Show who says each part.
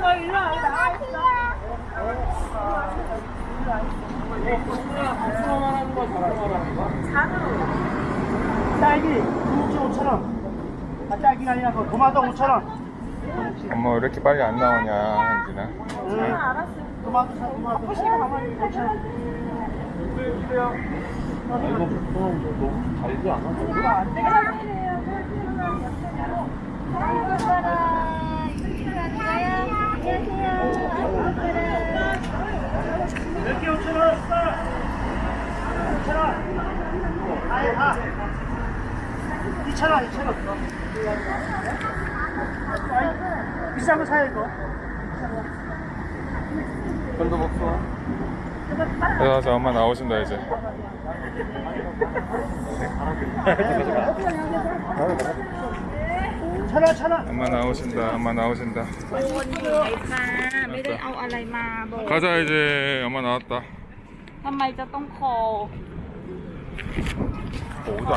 Speaker 1: 너 일로 와 여기 나와 있어
Speaker 2: 딸기 6,500원. 아, 딸기가 아니라 그 도마도 5,000원.
Speaker 3: 엄마 왜 이렇게 빨리 안 나오냐 현진아
Speaker 2: 응. 도마도 사, 도마도. 5,000원. 몇개 5,000원? 5,000원. 아예 다. 2,000원, 2,000원. 비싼 거 사요, 이거.
Speaker 3: 돈도 먹고. 그래서 엄마 나오신다, 이제.
Speaker 2: 천원, 천원.
Speaker 3: 엄마 나오신다, 엄마 나오신다. 가자, 이제 엄마 나왔다.
Speaker 1: ทำไมจะต้องคอ
Speaker 3: โอ้โ